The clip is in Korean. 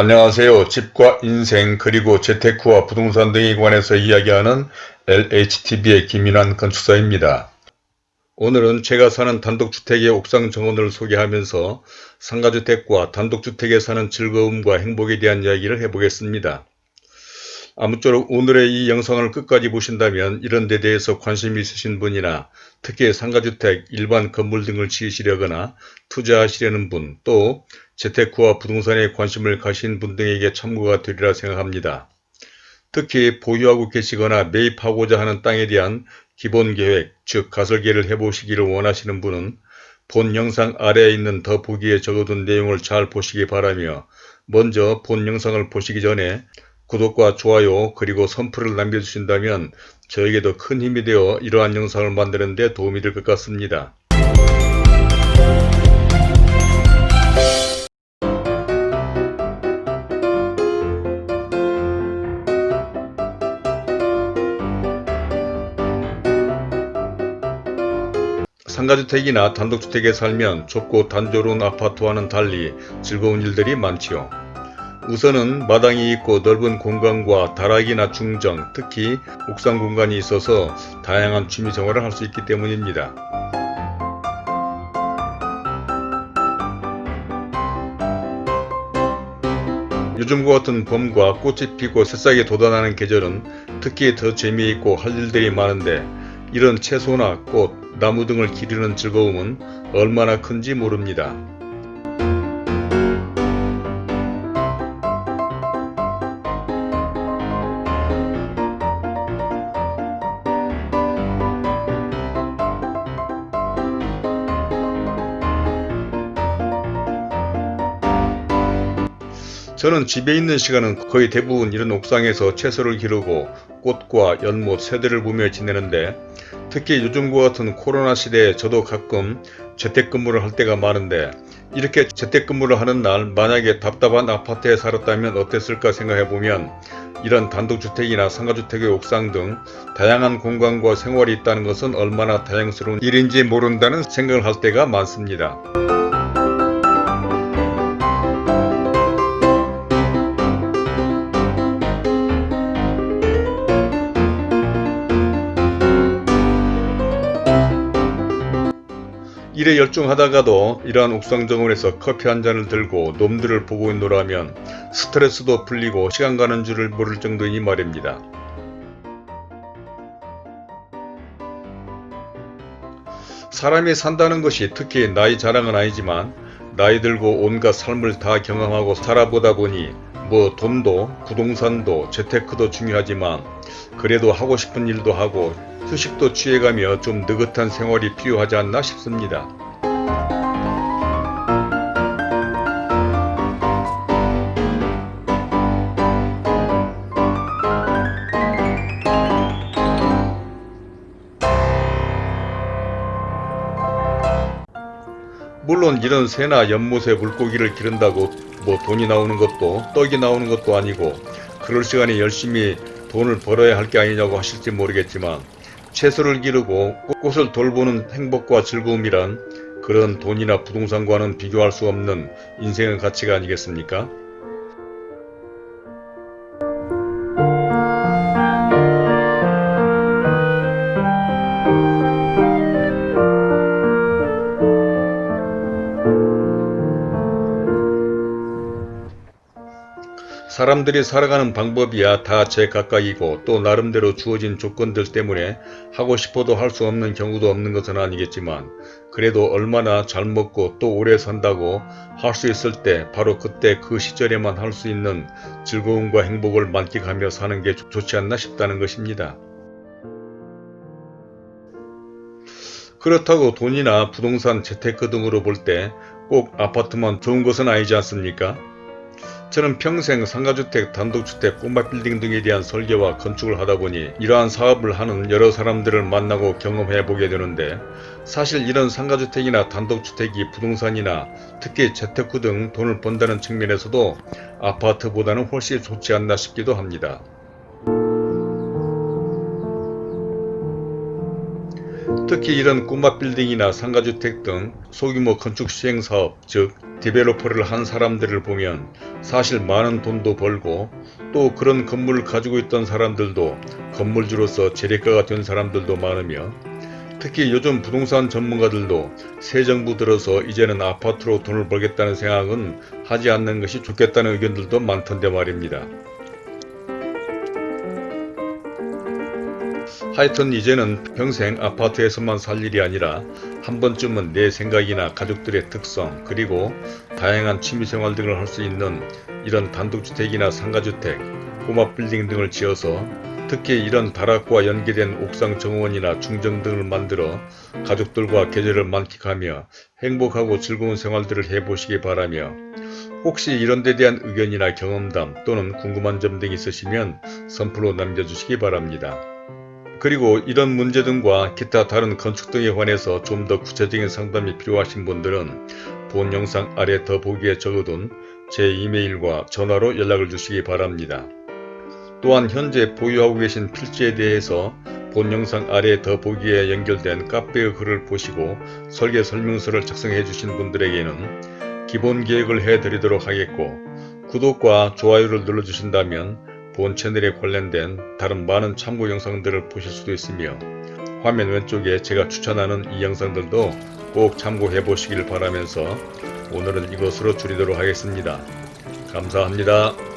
안녕하세요. 집과 인생 그리고 재테크와 부동산 등에 관해서 이야기하는 LHTV의 김인환 건축사입니다. 오늘은 제가 사는 단독주택의 옥상 정원을 소개하면서 상가주택과 단독주택에 사는 즐거움과 행복에 대한 이야기를 해보겠습니다. 아무쪼록 오늘의 이 영상을 끝까지 보신다면 이런 데 대해서 관심이 있으신 분이나 특히 상가주택, 일반 건물 등을 지으시려거나 투자하시려는 분, 또 재테크와 부동산에 관심을 가신 분 등에게 참고가 되리라 생각합니다. 특히 보유하고 계시거나 매입하고자 하는 땅에 대한 기본 계획, 즉 가설계를 해보시기를 원하시는 분은 본 영상 아래에 있는 더 보기에 적어둔 내용을 잘 보시기 바라며 먼저 본 영상을 보시기 전에 구독과 좋아요 그리고 선풀을 남겨주신다면 저에게도 큰 힘이 되어 이러한 영상을 만드는 데 도움이 될 것 같습니다. 상가주택이나 단독주택에 살면 좁고 단조로운 아파트와는 달리 즐거운 일들이 많지요. 우선은 마당이 있고 넓은 공간과 다락이나 중정, 특히 옥상 공간이 있어서 다양한 취미생활을 할 수 있기 때문입니다. 요즘과 같은 봄과 꽃이 피고 새싹이 돋아나는 계절은 특히 더 재미있고 할 일들이 많은데 이런 채소나 꽃, 나무 등을 기르는 즐거움은 얼마나 큰지 모릅니다. 저는 집에 있는 시간은 거의 대부분 이런 옥상에서 채소를 기르고 꽃과 연못, 새들을 보며 지내는데 특히 요즘과 같은 코로나 시대에 저도 가끔 재택근무를 할 때가 많은데 이렇게 재택근무를 하는 날 만약에 답답한 아파트에 살았다면 어땠을까 생각해보면 이런 단독주택이나 상가주택의 옥상 등 다양한 공간과 생활이 있다는 것은 얼마나 다양스러운 일인지 모른다는 생각을 할 때가 많습니다. 일에 열중하다가도 이러한 옥상 정원에서 커피 한 잔을 들고 놈들을 보고 있노라면 스트레스도 풀리고 시간 가는 줄을 모를 정도이니 말입니다. 사람이 산다는 것이 특히 나이 자랑은 아니지만 나이 들고 온갖 삶을 다 경험하고 살아보다 보니 뭐 돈도 부동산도 재테크도 중요하지만 그래도 하고 싶은 일도 하고 휴식도 취해가며 좀 느긋한 생활이 필요하지 않나 싶습니다. 물론 이런 새나 연못에 물고기를 기른다고 뭐 돈이 나오는 것도 떡이 나오는 것도 아니고 그럴 시간에 열심히 돈을 벌어야 할 게 아니냐고 하실지 모르겠지만 채소를 기르고 꽃을 돌보는 행복과 즐거움이란 그런 돈이나 부동산과는 비교할 수 없는 인생의 가치가 아니겠습니까? 사람들이 살아가는 방법이야 다 제 각각이고 또 나름대로 주어진 조건들 때문에 하고 싶어도 할 수 없는 경우도 없는 것은 아니겠지만 그래도 얼마나 잘 먹고 또 오래 산다고 할 수 있을 때 바로 그때 그 시절에만 할 수 있는 즐거움과 행복을 만끽하며 사는 게 좋지 않나 싶다는 것입니다. 그렇다고 돈이나 부동산 재테크 등으로 볼 때 꼭 아파트만 좋은 것은 아니지 않습니까? 저는 평생 상가주택, 단독주택, 꼬마빌딩 등에 대한 설계와 건축을 하다보니 이러한 사업을 하는 여러 사람들을 만나고 경험해보게 되는데 사실 이런 상가주택이나 단독주택이 부동산이나 특히 재테크 등 돈을 번다는 측면에서도 아파트보다는 훨씬 좋지 않나 싶기도 합니다. 특히 이런 꼬마 빌딩이나 상가주택 등 소규모 건축 시행사업 즉 디벨로퍼를 한 사람들을 보면 사실 많은 돈도 벌고 또 그런 건물을 가지고 있던 사람들도 건물주로서 재래가가 된 사람들도 많으며 특히 요즘 부동산 전문가들도 새 정부 들어서 이제는 아파트로 돈을 벌겠다는 생각은 하지 않는 것이 좋겠다는 의견들도 많던데 말입니다. 하여튼 이제는 평생 아파트에서만 살 일이 아니라 한 번쯤은 내 생각이나 가족들의 특성 그리고 다양한 취미생활 등을 할 수 있는 이런 단독주택이나 상가주택, 꼬마 빌딩 등을 지어서 특히 이런 다락과 연계된 옥상 정원이나 중정 등을 만들어 가족들과 계절을 만끽하며 행복하고 즐거운 생활들을 해보시기 바라며 혹시 이런 데 대한 의견이나 경험담 또는 궁금한 점 등 있으시면 선플로 남겨주시기 바랍니다. 그리고 이런 문제 등과 기타 다른 건축 등에 관해서 좀 더 구체적인 상담이 필요하신 분들은 본 영상 아래 더보기에 적어둔 제 이메일과 전화로 연락을 주시기 바랍니다. 또한 현재 보유하고 계신 필지에 대해서 본 영상 아래 더보기에 연결된 카페의 글을 보시고 설계 설명서를 작성해 주신 분들에게는 기본 계획을 해 드리도록 하겠고 구독과 좋아요를 눌러주신다면 본 채널에 관련된 다른 많은 참고 영상들을 보실 수도 있으며 화면 왼쪽에 제가 추천하는 이 영상들도 꼭 참고해 보시길 바라면서 오늘은 이것으로 줄이도록 하겠습니다. 감사합니다.